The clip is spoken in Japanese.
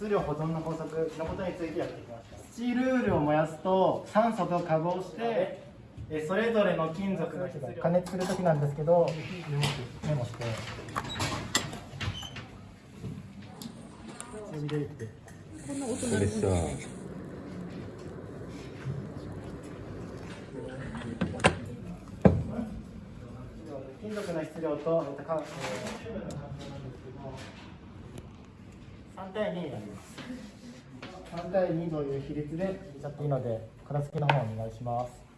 質量保存の法則のことについてやってきました。スチールウールを燃やすと酸素と化合してえそれぞれの金属の質量。加熱する時なんですけどメモして。入れさ金属の質量と、えっとかえー、3対2になります3対2という比率で入れちゃっていいので片付けの方お願いします。